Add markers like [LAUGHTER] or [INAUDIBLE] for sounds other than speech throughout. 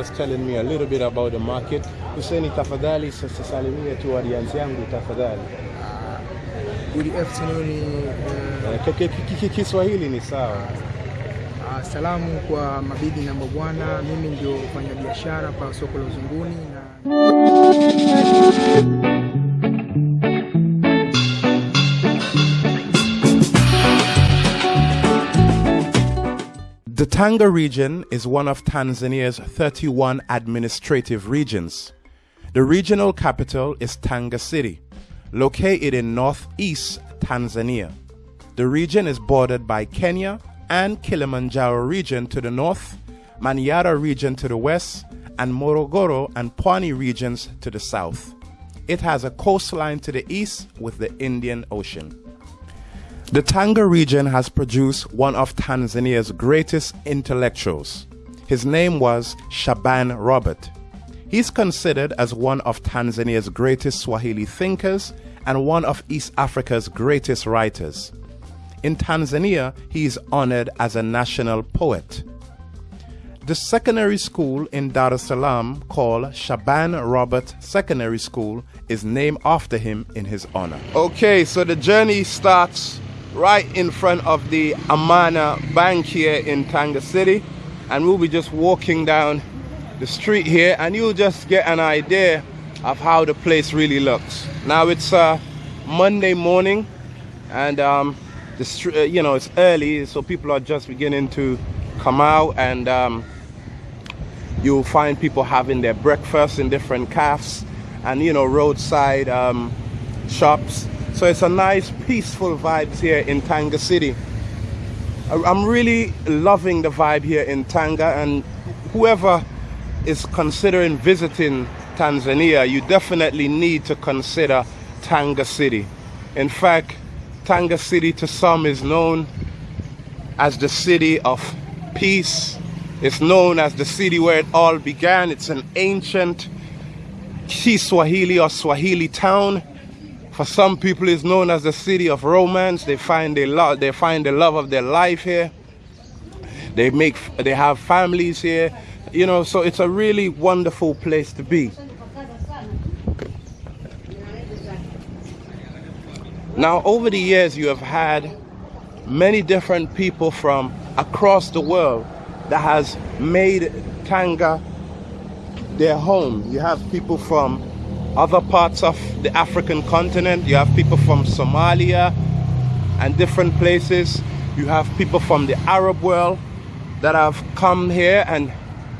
was just telling me a little bit about the market. Hussein, tafadhali sasa salimia tu audience yangu tafadhali. Good afternoon. Uh, Eh, ki- ki- ki- Kiswahili ni sawa. uh, salamu kwa mabibi na mabwana, mimi ndio mfanyabiashara pa soko la Uzunguni na The Tanga region is one of Tanzania's 31 administrative regions. The regional capital is Tanga City, located in northeast Tanzania. The region is bordered by Kenya and Kilimanjaro region to the north, Manyara region to the west, and Morogoro and Pwani regions to the south. It has a coastline to the east with the Indian Ocean. The Tanga region has produced one of Tanzania's greatest intellectuals. His name was Shaban Robert. He's considered as one of Tanzania's greatest Swahili thinkers and one of East Africa's greatest writers. In Tanzania, he is honored as a national poet. The secondary school in Dar es Salaam, called Shaban Robert Secondary School, is named after him in his honor. Okay, so the journey starts right in front of the Amana Bank here in Tanga City, and we'll be just walking down the street here, and you'll just get an idea of how the place really looks. Now it's uh, Monday morning, and um, the uh, you know it's early, so people are just beginning to come out, and um, you'll find people having their breakfast in different cafes and you know roadside um, shops. So it's a nice, peaceful vibes here in Tanga City. I'm really loving the vibe here in Tanga, and whoever is considering visiting Tanzania, you definitely need to consider Tanga City. In fact, Tanga City to some is known as the city of peace. It's known as the city where it all began. It's an ancient Kiswahili or Swahili town. For some people, it's known as the city of romance. They find they love, they find the love of their life here. They make, they have families here. You know, so it's a really wonderful place to be. Now, over the years, you have had many different people from across the world that has made Tanga their home. You have people from other parts of the African continent. You have people from Somalia and different places. You have people from the Arab world that have come here and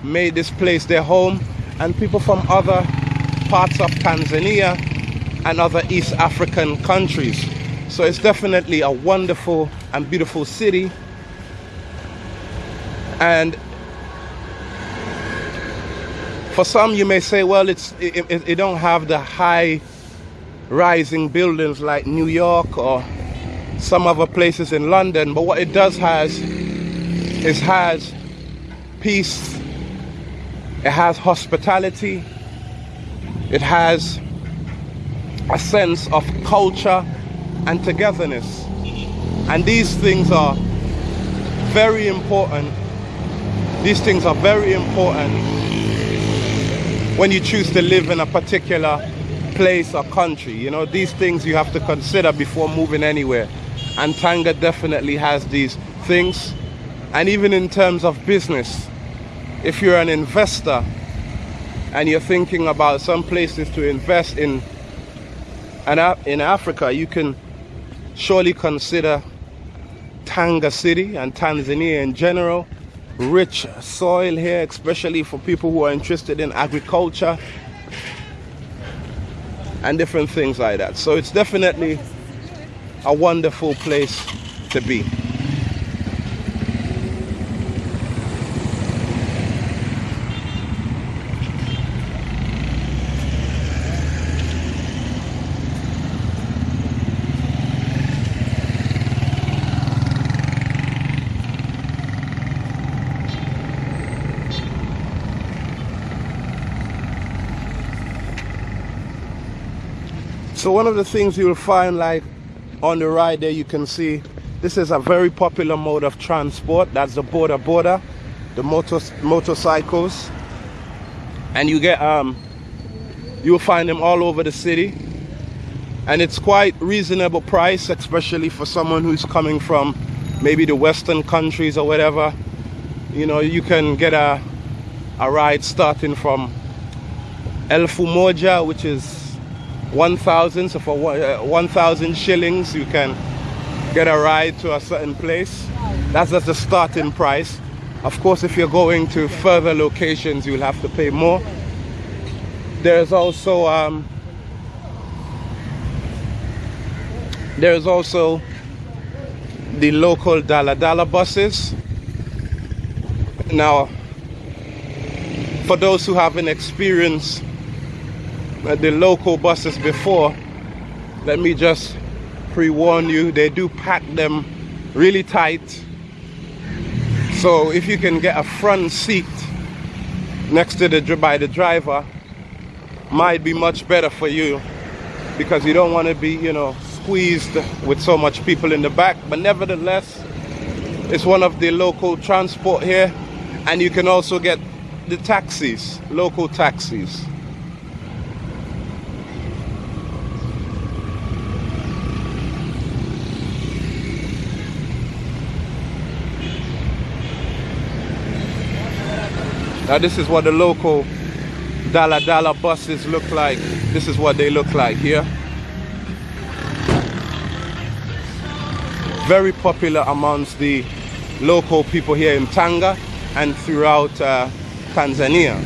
made this place their home, and people from other parts of Tanzania and other East African countries. So it's definitely a wonderful and beautiful city. And for some, you may say, well, it's it, it, it don't have the high rising buildings like New York or some other places in London, but what it does has is has peace, it has hospitality, it has a sense of culture and togetherness. And these things are very important. These things are very important when you choose to live in a particular place or country. You know, these things you have to consider before moving anywhere. And Tanga definitely has these things. And even in terms of business, if you're an investor and you're thinking about some places to invest in and in Africa, you can surely consider Tanga City and Tanzania in general. Rich soil here, especially for people who are interested in agriculture and different things like that. So it's definitely a wonderful place to be. So one of the things you'll find like on the right there you can see this is a very popular mode of transport. That's the boda boda the motor motorcycles. And you get um you'll find them all over the city. And it's quite reasonable price especially for someone who's coming from maybe the western countries or whatever. You know you can get a a ride starting from elfu moja which is 1000 so for uh, 1000 shillings you can get a ride to a certain place. That's just the starting price. Of course if you're going to further locations you'll have to pay more. There's also um, there's also the local Dala Dala buses. Now for those who haven't experienced uh, the local buses before let me just pre-warn you they do pack them really tight so if you can get a front seat next to the by the driver might be much better for you because you don't want to be, you know, squeezed with so much people in the back. But nevertheless, it's one of the local transport here and you can also get the taxis, local taxis. Now this is what the local Dala Dala buses look like. This is what they look like here. Very popular amongst the local people here in Tanga and throughout uh, Tanzania.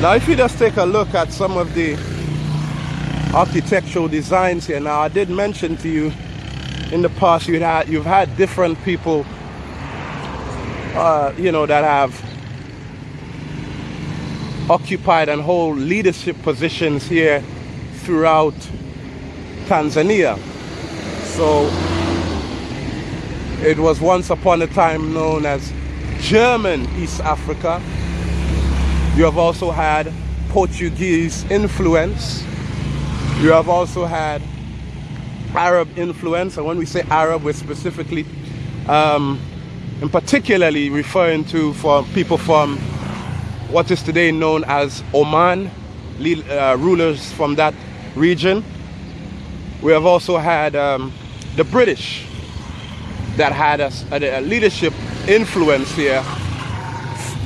Now if you just take a look at some of the architectural designs here now I did mention to you in the past you've had you've had different people uh, you know that have occupied and hold leadership positions here throughout Tanzania. So it was once upon a time known as German East Africa. You have also had Portuguese influence. You have also had Arab influence. And when we say Arab, we're specifically um, and particularly referring to for people from what is today known as Oman, uh, rulers from that region. We have also had um, the British that had a, a, leadership influence here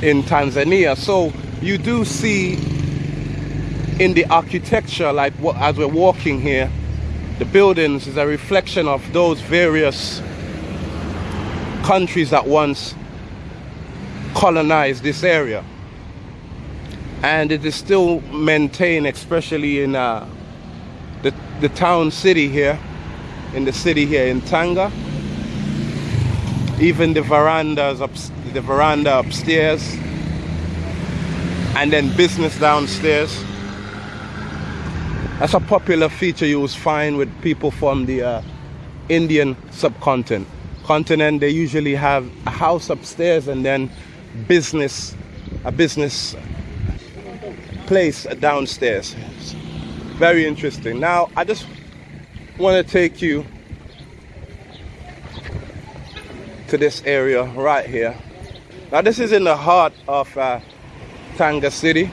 in Tanzania. So you do see in the architecture, like as we're walking here, the buildings is a reflection of those various countries that once colonized this area. And it is still maintained especially in uh, the, the town city here in the city here in Tanga. Even the verandas up the veranda upstairs and then business downstairs that's a popular feature you will find with people from the uh, Indian subcontinent. Continent, they usually have a house upstairs and then business, a business place downstairs. Very interesting. Now, I just want to take you to this area right here. Now, this is in the heart of uh, Tanga City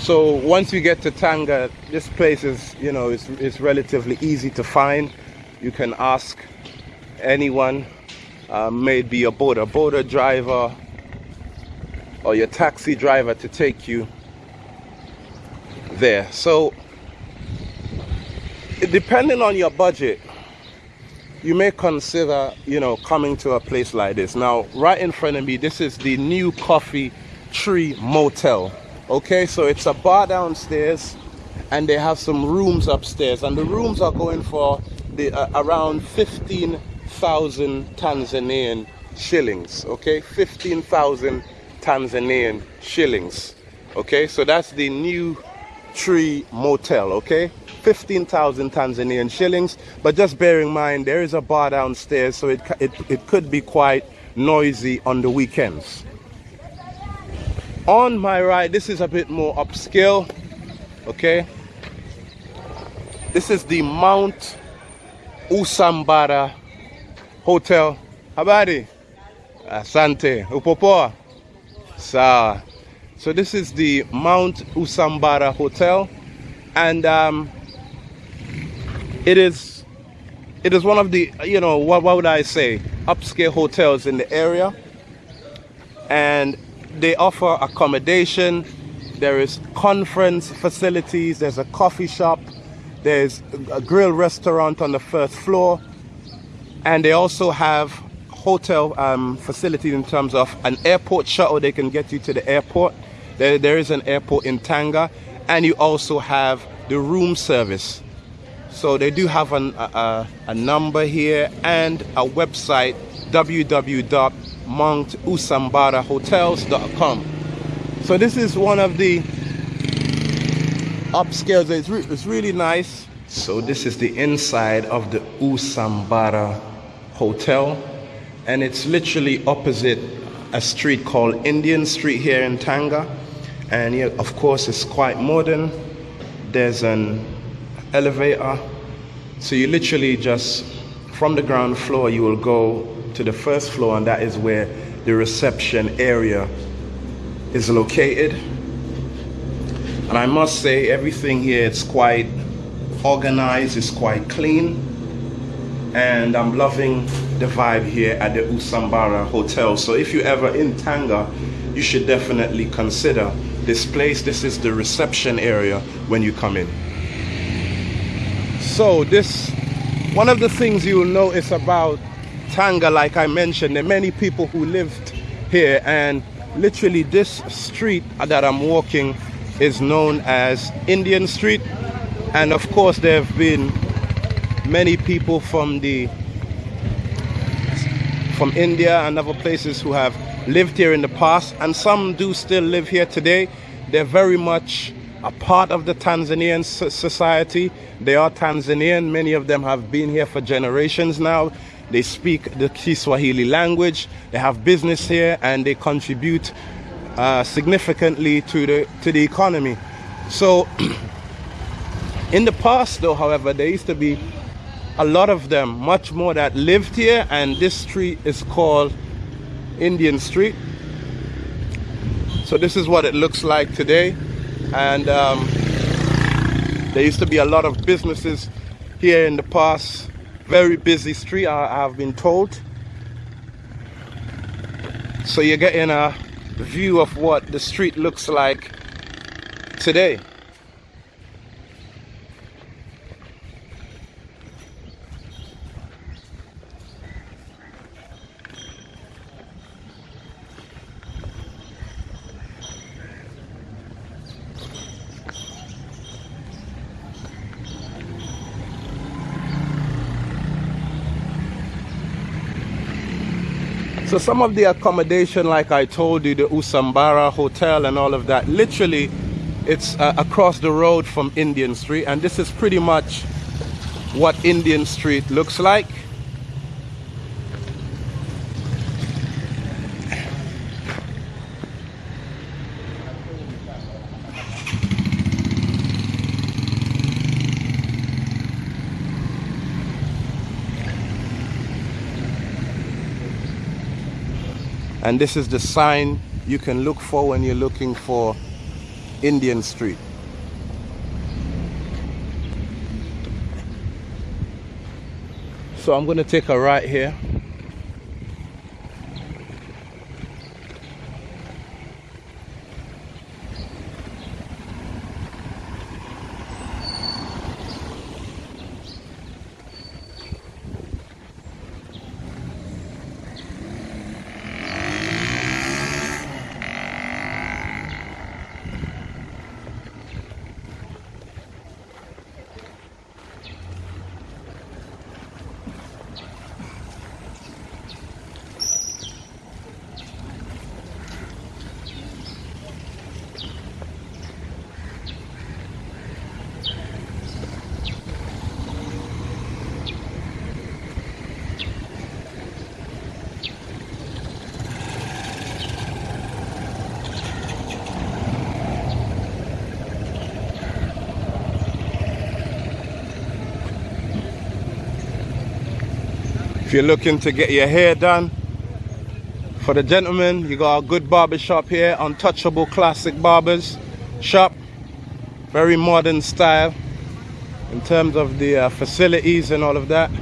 so once you get to Tanga this place is you know it's, it's relatively easy to find. You can ask anyone uh, maybe a boat a boater driver or your taxi driver to take you there. So depending on your budget you may consider you know coming to a place like this. Now right in front of me this is the new coffee tree motel okay so it's a bar downstairs and they have some rooms upstairs. And the rooms are going for the uh, around 15,000 Tanzanian shillings okay? 15,000 Tanzanian shillings okay? So that's the new tree motel okay? 15,000 Tanzanian shillings. But just bear in mind there is a bar downstairs so it, it, it could be quite noisy on the weekends on my right this is a bit more upscale okay this is the Mount Usambara Hotel. Habari? Asante. Upopoa? Sawa. So this is the Mount Usambara Hotel, and um, it is it is one of the you know what, what would I say upscale hotels in the area, and they offer accommodation. There is conference facilities. There's a coffee shop. There's a grill restaurant on the first floor, and they also have hotel um, facilities in terms of an airport shuttle. They can get you to the airport there, there is an airport in Tanga, and you also have the room service. So they do have an, a, a number here and a website www.mountusambara.hotels.com. So this is one of the upscales. It's, re it's really nice. So this is the inside of the Usambara Hotel, and it's literally opposite a street called Indian Street here in Tanga and yeah, of course it's quite modern there's an elevator so you literally just from the ground floor you will go to the first floor and that is where the reception area is located and I must say everything here is quite organized it's quite clean and I'm loving the vibe here at the Usambara Hotel so if you're ever in Tanga you should definitely consider this place. This is the reception area when you come in. So this, one of the things you will notice about Tanga, like I mentioned, there are many people who lived here and literally this street that I'm walking is known as Indian Street. And of course, there have been many people from the from India and other places who have lived here in the past, and some do still live here today. They're very much a part of the Tanzanian society. They are Tanzanian. Many of them have been here for generations now. They speak the Kiswahili language. They have business here, and they contribute uh, significantly to the to the economy. So, [CLEARS THROAT] in the past, though, however, there used to be a lot of them, much more that lived here, and this street is called Indian Street. So this is what it looks like today. And um, there used to be a lot of businesses here in the past. Very busy street, I, have been told. So you're getting a view of what the street looks like today. So some of the accommodation, like I told you, the Usambara Hotel and all of that, literally it's uh, across the road from Indian Street. And this is pretty much what Indian Street looks like. And this is the sign you can look for when you're looking for Indian Street. So I'm going to take a right here If you're looking to get your hair done, for the gentlemen, you got a good barber shop here, Untouchable Classic Barbers Shop. Very modern style in terms of the uh, facilities and all of that.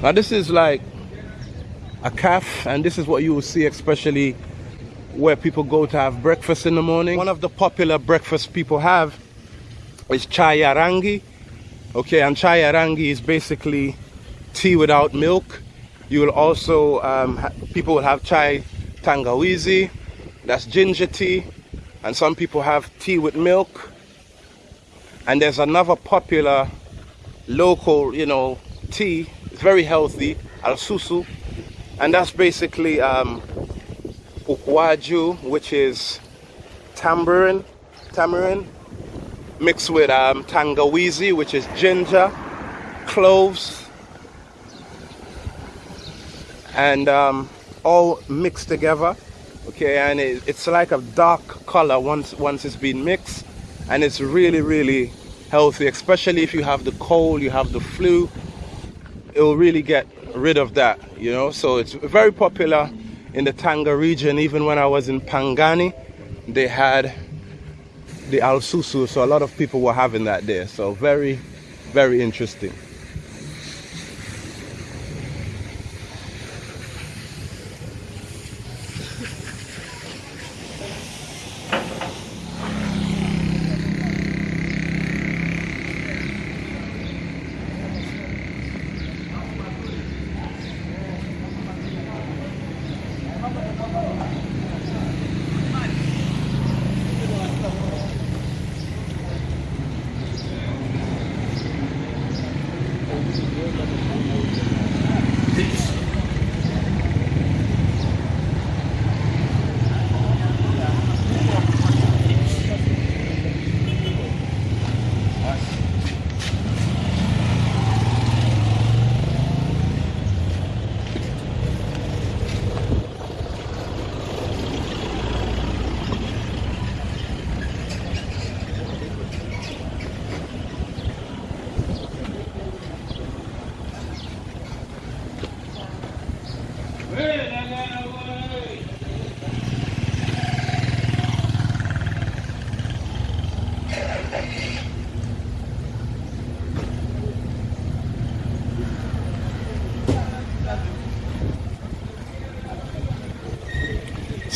Now this is like a calf and this is what you will see especially where people go to have breakfast in the morning. One of the popular breakfasts people have is chai ya rangi. Okay, and chai ya rangi is basically tea without milk. You will also, um, people will have chai tangawizi, that's ginger tea, and some people have tea with milk. And there's another popular local, you know, tea it's very healthy, al susu, and that's basically um, ukwaju, which is tamarind, tamarind mixed with um, tangawizi, which is ginger, cloves, and um, all mixed together. Okay, and it, it's like a dark color once once it's been mixed, and it's really really healthy, especially if you have the cold, you have the flu, it will really get rid of that, you know. So it's very popular in the Tanga region. Even when I was in Pangani, they had the Al Susu, so a lot of people were having that there. So very, very interesting.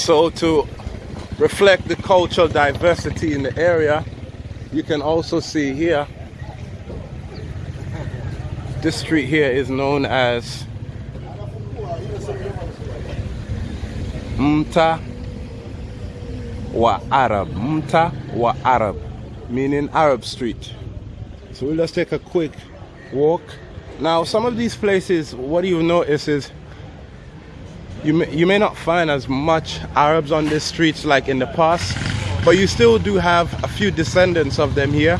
So to reflect the cultural diversity in the area, you can also see here, this street here is known as Mtaa wa Arab. Mtaa wa Arab, meaning Arab Street. So we'll just take a quick walk. Now, some of these places, what you notice is you may, you may not find as much Arabs on the streets like in the past, but you still do have a few descendants of them here.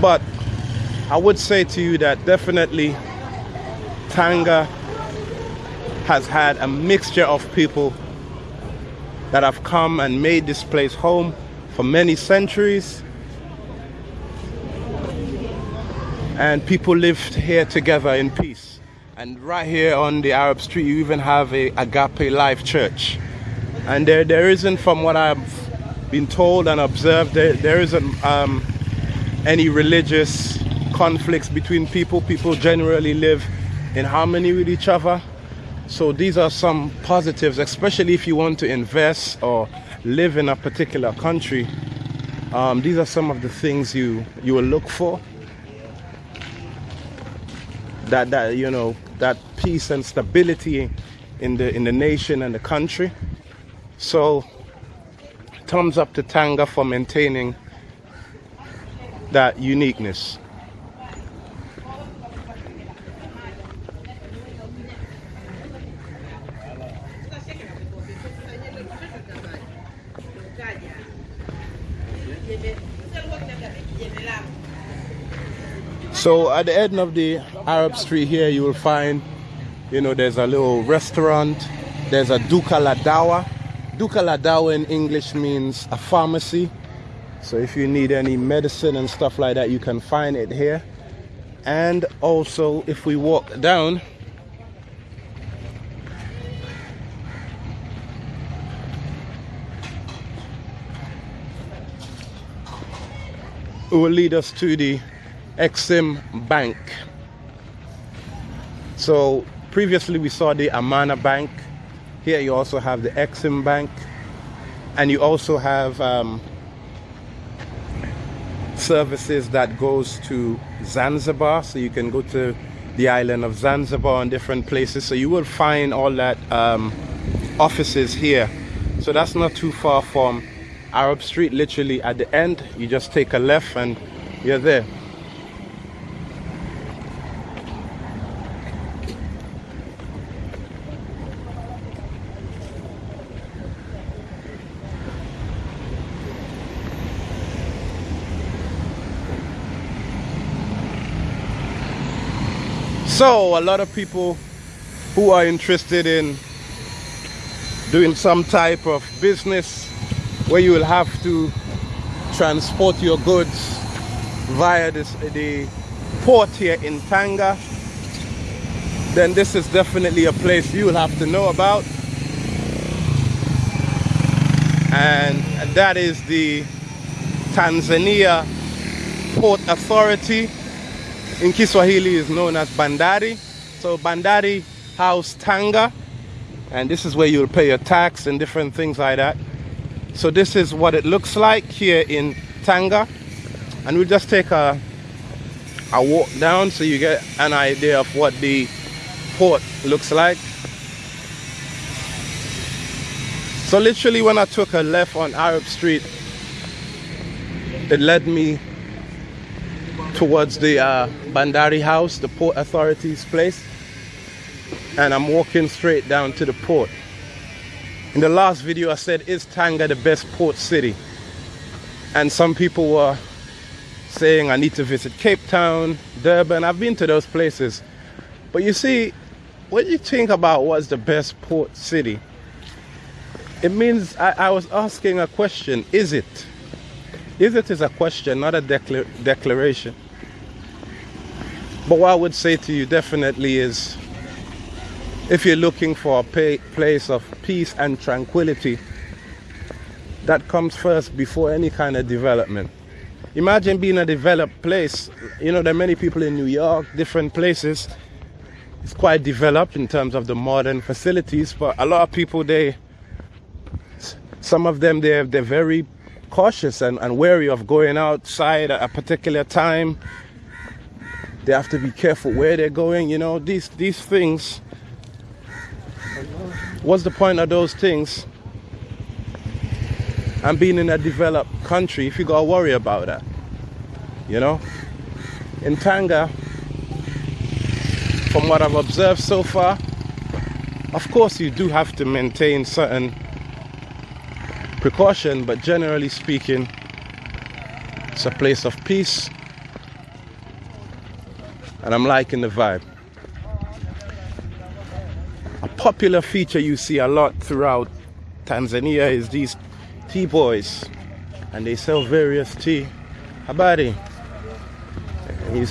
But I would say to you that definitely Tanga has had a mixture of people that have come and made this place home for many centuries. And people lived here together in peace. And right here on the Arab Street, you even have a Agape Life Church. And there, there isn't, from what I've been told and observed, there, there isn't um, any religious conflicts between people. People generally live in harmony with each other. So these are some positives, especially if you want to invest or live in a particular country. Um, these are some of the things you you will look for. That that you know that peace and stability in the in the nation and the country. So thumbs up to Tanga for maintaining that uniqueness. So at the end of the Arab street here, you will find You know, there's a little restaurant. There's a Duka La Dawa. Duka La Dawa in English means a pharmacy. So if you need any medicine and stuff like that, you can find it here. And also, if we walk down, it will lead us to the Exim Bank. So previously we saw the Amana Bank. Here you also have the Exim Bank. And you also have um, services that goes to Zanzibar. So you can go to the island of Zanzibar and different places. So you will find all that um, offices here. So that's not too far from Arab Street, literally at the end. You just take a left and you're there. So, a lot of people who are interested in doing some type of business where you will have to transport your goods via this, the port here in Tanga, then this is definitely a place you will have to know about. And that is the Tanzania Port Authority in Kiswahili is known as Bandari. So Bandari House Tanga, and this is where you'll pay your tax and different things like that. So this is what it looks like here in Tanga, and we'll just take a a walk down so you get an idea of what the port looks like. So literally when I took a left on Arab Street, it led me towards the uh, Bandari House, the Port Authority's place. And I'm walking straight down to the port. In the last video I said, is Tanga the best port city? And some people were saying I need to visit Cape Town, Durban. I've been to those places. But you see, when you think about what's the best port city, it means I, I was asking a question, is it? Is it is a question, not a decla declaration. But what I would say to you definitely is if you're looking for a place of peace and tranquility, that comes first before any kind of development. Imagine being a developed place. You know, there are many people in New York, different places. It's quite developed in terms of the modern facilities, but a lot of people, they, some of them, they're, they're very cautious and, and wary of going outside at a particular time they have to be careful where they're going you know these these things. What's the point of those things and being in a developed country if you gotta worry about that you know? In Tanga from what I've observed so far of course you do have to maintain certain precaution but generally speaking it's a place of peace and I'm liking the vibe. A popular feature you see a lot throughout Tanzania is these tea boys and they sell various tea. Habari.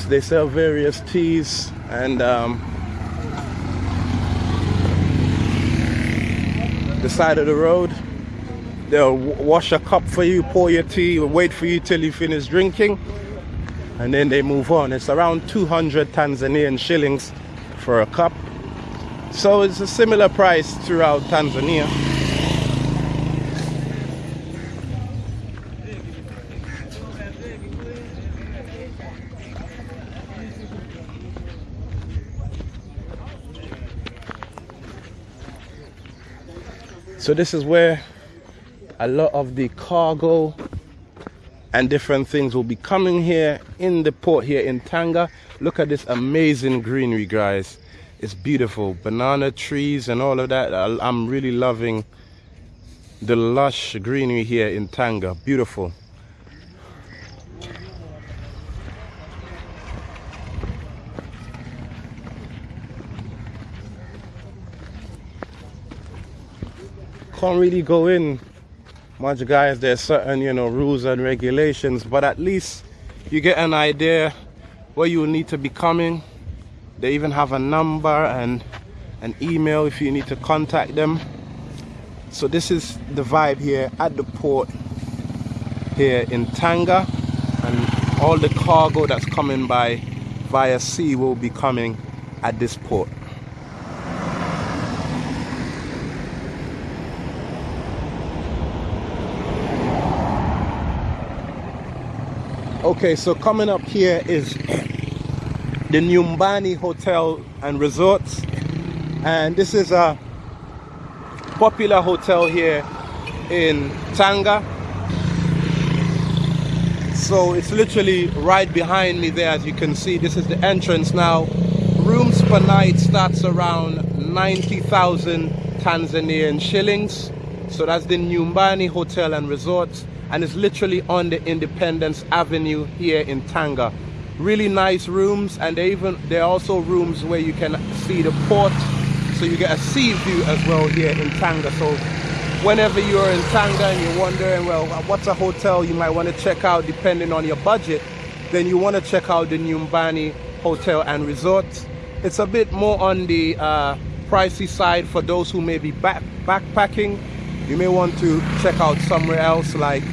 They sell various teas and um, the side of the road they'll wash a cup for you pour your tea wait for you till you finish drinking and then they move on. It's around 200 Tanzanian shillings for a cup. So it's a similar price throughout Tanzania. So this is where a lot of the cargo and different things will be coming here in the port here in Tanga. Look at this amazing greenery, guys. It's beautiful. Banana trees and all of that. I'm really loving the lush greenery here in Tanga. Beautiful. Can't really go in much guys there's certain you know rules and regulations but at least you get an idea where you need to be coming. They even have a number and an email if you need to contact them. So this is the vibe here at the port here in Tanga and all the cargo that's coming by via sea will be coming at this port Okay, so coming up here is the Nyumbani Hotel and Resorts. And this is a popular hotel here in Tanga. So it's literally right behind me there as you can see. This is the entrance now. Rooms per night starts around 90,000 Tanzanian shillings. So that's the Nyumbani Hotel and Resorts and it's literally on the Independence Avenue here in Tanga. Really nice rooms and they even there are also rooms where you can see the port so you get a sea view as well here in Tanga. So whenever you're in Tanga and you're wondering, well, what's a hotel you might want to check out depending on your budget, then you want to check out the Nyumbani Hotel and Resort. It's a bit more on the uh, pricey side for those who may be back backpacking you may want to check out somewhere else like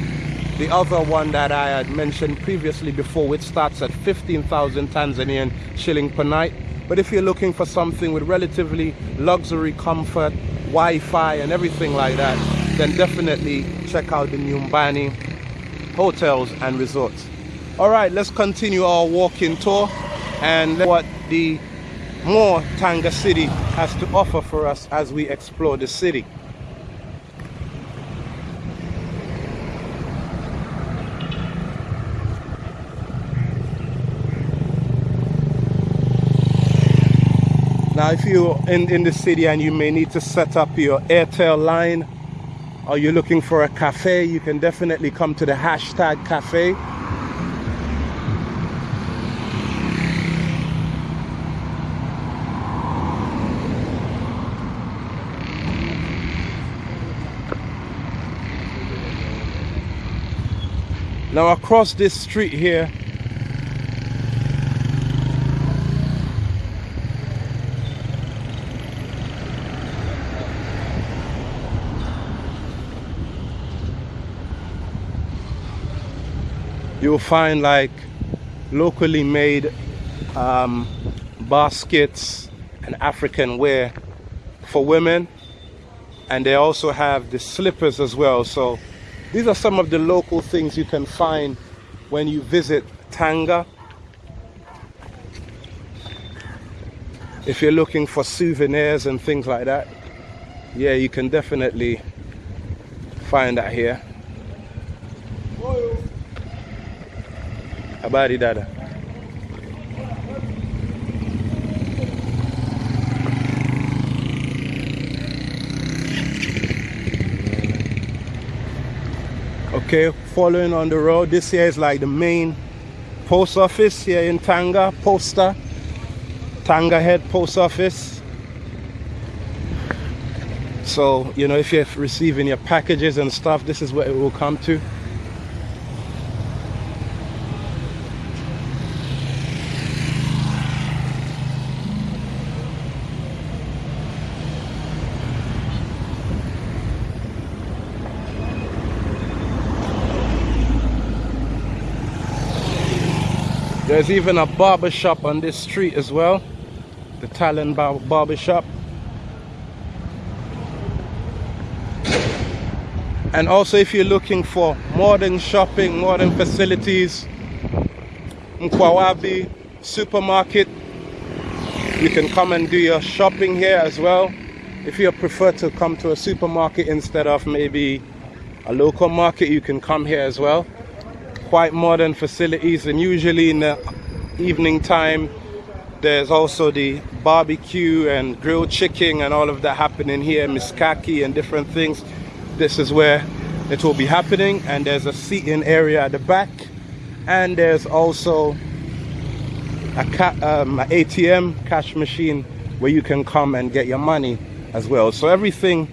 the other one that I had mentioned previously before which starts at 15,000 Tanzanian shilling per night. But if you're looking for something with relatively luxury comfort Wi-Fi and everything like that then definitely check out the Nyumbani hotels and resorts. All right let's continue our walking tour and what the more Tanga city has to offer for us as we explore the city Now if you're in, in the city and you may need to set up your Airtel line or you're looking for a cafe, you can definitely come to the hashtag cafe. Now across this street here you'll find like locally made um, baskets and African wear for women. And they also have the slippers as well. So these are some of the local things you can find when you visit Tanga. If you're looking for souvenirs and things like that yeah you can definitely find that here Habari dada. Okay, following on the road, this here is like the main post office here in Tanga, Posta, Tanga Head Post Office. So, you know, if you're receiving your packages and stuff, this is where it will come to. There's even a barber shop on this street as well. The Talon bar barber shop. And also if you're looking for modern shopping, modern facilities, Mkwawabi supermarket, you can come and do your shopping here as well. If you prefer to come to a supermarket instead of maybe a local market, you can come here as well quite modern facilities and usually in the evening time there's also the barbecue and grilled chicken and all of that happening here mishkaki and different things this is where it will be happening and there's a seating area at the back and there's also a um, ATM cash machine where you can come and get your money as well so everything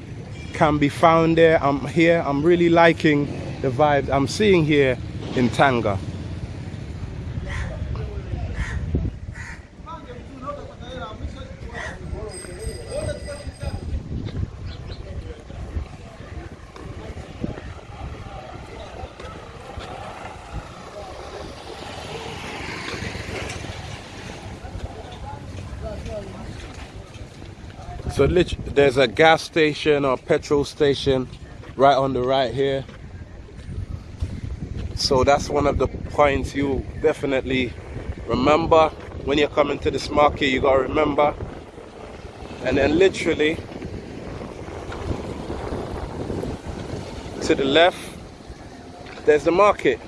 can be found there. I'm here. I'm really liking the vibe I'm seeing here in Tanga. So there's a gas station or petrol station right on the right here. So that's one of the points you definitely remember when you're coming to this market. You gotta remember. And then literally to the left, there's the market.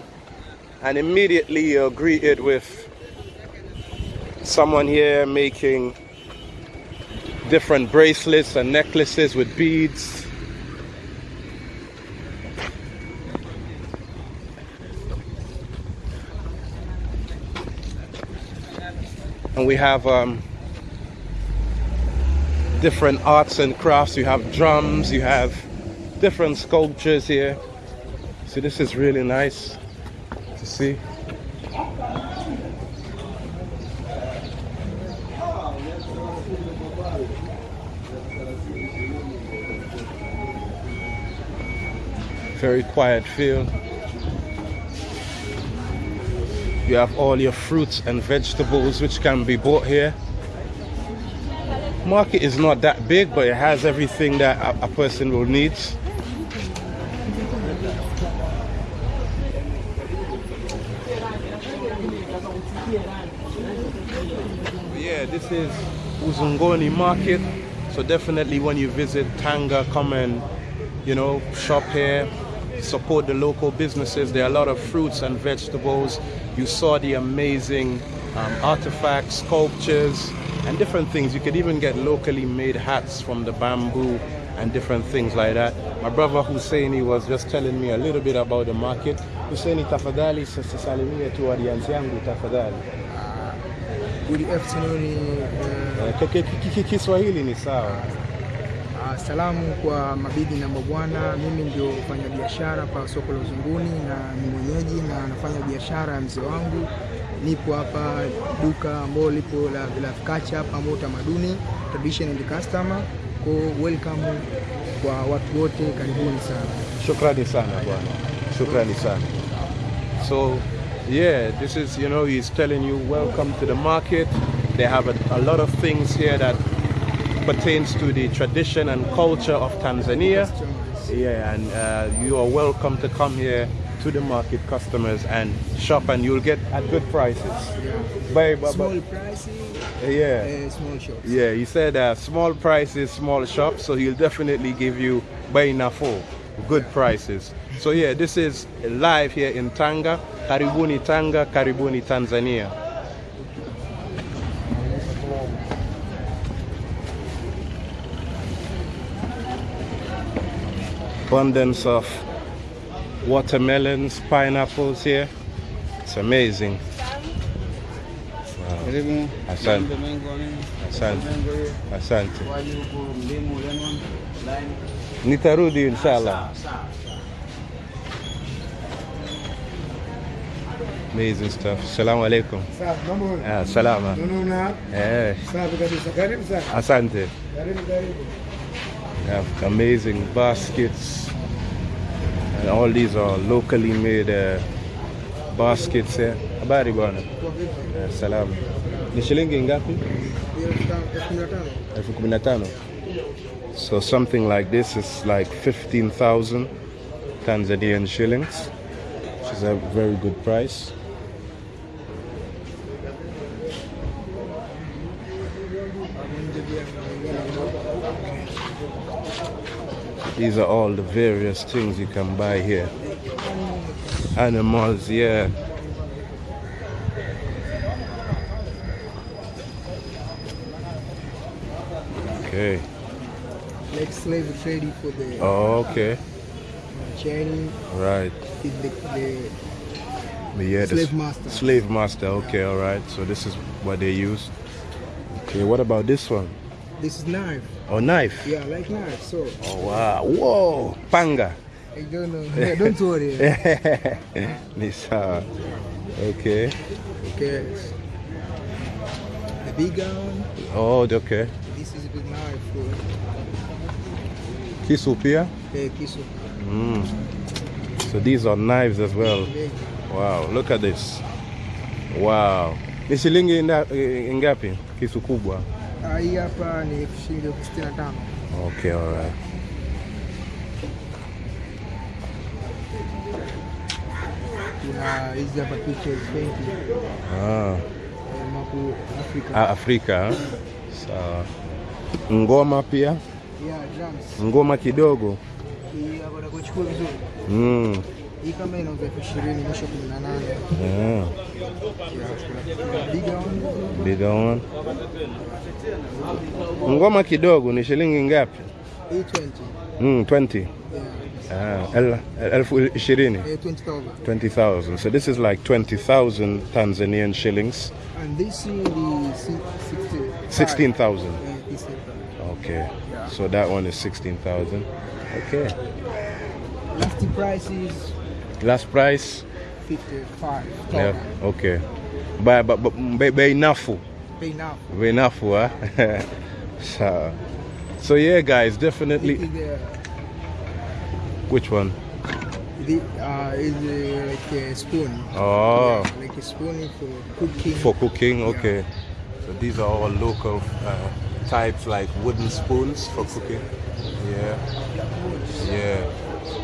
And immediately you're greeted with someone here making different bracelets and necklaces with beads. We have um, different arts and crafts. You have drums, you have different sculptures here. So this is really nice to see. very quiet feel. You have all your fruits and vegetables which can be bought here. Market is not that big, but it has everything that a, a person will need. Yeah, this is Uzunguni Market. So definitely when you visit Tanga, come and, you know, shop here, support the local businesses. There are a lot of fruits and vegetables. You saw the amazing um, artifacts, sculptures, and different things. You could even get locally made hats from the bamboo and different things like that. My brother Husseini was just telling me a little bit about the market. Husseini, tafadhali salimie tu audience yangu tafadhali. Good afternoon. Uh, Kiswahili ni sawa. Salamu kwa mabibi na mabwana, mimi ndio mfanyabiashara pa soko la Uzunguni na ni mwenyeji na nafanya biashara ya mzee wangu. Nipo hapa duka ambalo lipo la, la kacha ambao utamaduni tradition and customer. Kwa welcome kwa watu wote, karibuni sana. Shukrani sana bwana, shukrani sana. So yeah, this is you know he's telling you welcome to the market. They have a, a lot of things here that pertains to the tradition and culture of Tanzania. Yeah, and uh, you are welcome to come here to the market customers and shop and you'll get at good prices. Yeah. By, by, small prices, yeah. Uh, small shops. Yeah, he said uh, small prices, small shops, so he'll definitely give you by nafo, good prices. So yeah, this is live here in Tanga. Karibuni Tanga, Karibuni Tanzania. Abundance of watermelons, pineapples here. It's amazing. Wow. Asante. Asante. Asante. Nitarudi inshallah. Amazing stuff. Assalamu alaikum. Ah, salama. Eh. Asante. We have amazing baskets. And all these are locally made uh, baskets here. Habari bwana. Salama. Ni shilingi ngapi? So something like this is like 15,000 Tanzanian shillings, which is a very good price. These are all the various things you can buy here. Animals, yeah. Okay. Like slave trading for the. Oh, okay. Chain. Right. The, the, the yeah, slave master. Slave master. Okay, all right. So this is what they use. Okay, what about this one? This is knife. Or knife? Yeah, like knife. So Oh wow! Whoa! Panga. I don't know. [LAUGHS] Yeah, don't worry. [LAUGHS] Sawa. Okay. Okay. The bigger one. Oh, okay. This is a big knife Kisu pia. the kisu. Mm. So these are knives as well. Wow, look at this. Wow. Ni shilingi ngapi? Kisu kubwa. Hii hapa ni shilingi elfu sitini na tano. Okay, all right. Kuna hizi hapa pictures painting. Ah, mapu Afrika. ah, Afrika. Sawa. Ngoma pia. Yeah, drums. Ngoma kidogo. Hii hapa nakuchukua vizuri. Mm. Hii kama inauzwa elfu ishirini mwisho kumi na nane. Yeah. Yeah, bigger one. Ngoma kidogo ni shilingi ngapi? Hii 20. Mm, 20. Yeah. Ah, el- elfu ishirini. Eh, 20,000. 20,000. So this is like 20,000 Tanzanian shillings. And this is the si- 60. 16,000. Yeah, this is the- Okay. So that one is 16,000. Okay. Last price is Last price? 55. Yeah. Okay. But but but bei bei nafuu. Bei nafuu, huh? [LAUGHS] so, so yeah guys, definitely the, which one? the uh, is uh, like a spoon. Oh. Yeah, like a spoon for cooking. For cooking, okay. So these are all local uh, types like wooden spoons for cooking. Yeah. Yeah.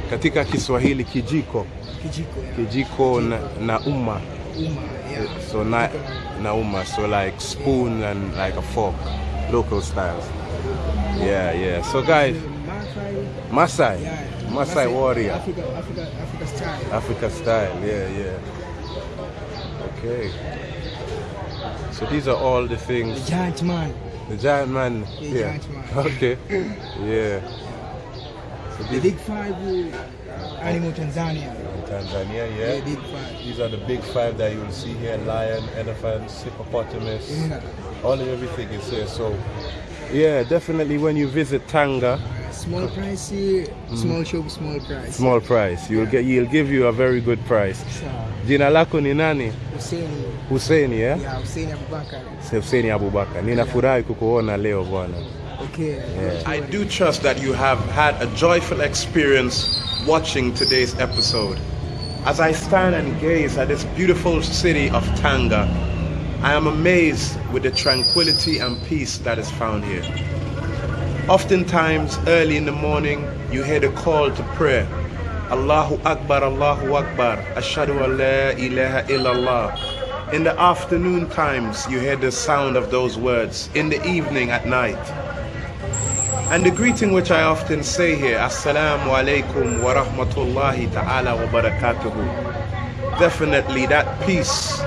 Katika Kiswahili kijiko. Kijiko. Yeah. Kijiko na, na uma. Uma. Yeah. So na, na uma. So like spoon and like a fork. Local styles. Yeah, yeah. So guys, Maasai. Masai. Yeah. Masai warrior. Africa, Africa, Africa style. Africa style, yeah, yeah. Okay. So these are all the things. The giant man. The giant man. Yeah, Yeah. giant man. [LAUGHS] Okay. [LAUGHS] Yeah. So The big five uh, animal Tanzania. Tanzania, The yeah. big five. These are the big five that you will see here: lion, elephants, hippopotamus. Yeah. All of everything is here. So, yeah, definitely when you visit Tanga, Small price, uh, small shop, small price. small price, you'll get, you'll give you a very good price. Sawa. Jina lako ni nani? Hussein. Husseini, yeah? Yeah, Hussein Abubakar. Husseini Abubakar. Ninafurahi kukuona leo bwana. Okay. I do trust that you have had a joyful experience watching today's episode. As I stand and gaze at this beautiful city of Tanga, I am amazed with the tranquility and peace that is found here. Oftentimes, early in the morning, you hear the call to prayer. Allahu Akbar, Allahu Akbar, Ashadu an la ilaha illallah. In the afternoon times, you hear the sound of those words. In the evening, at night. And the greeting which I often say here, Assalamu alaikum wa rahmatullahi ta'ala wa barakatuhu. Definitely that peace,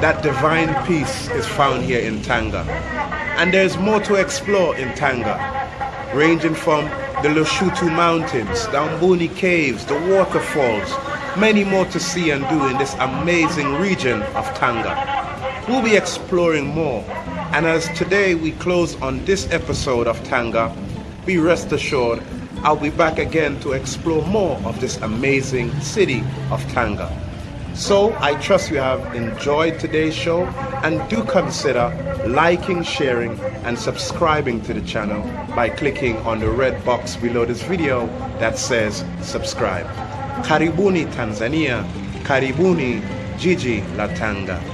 that divine peace is found here in Tanga. And there's more to explore in Tanga, ranging from the Lushoto Mountains, the Amboni Caves, the waterfalls, many more to see and do in this amazing region of Tanga. We'll be exploring more. And as today we close on this episode of Tanga, be rest assured I'll be back again to explore more of this amazing city of Tanga. So I trust you have enjoyed today's show and do consider liking, sharing, and subscribing to the channel by clicking on the red box below this video that says subscribe. Karibuni Tanzania, Karibuni Jiji la Tanga.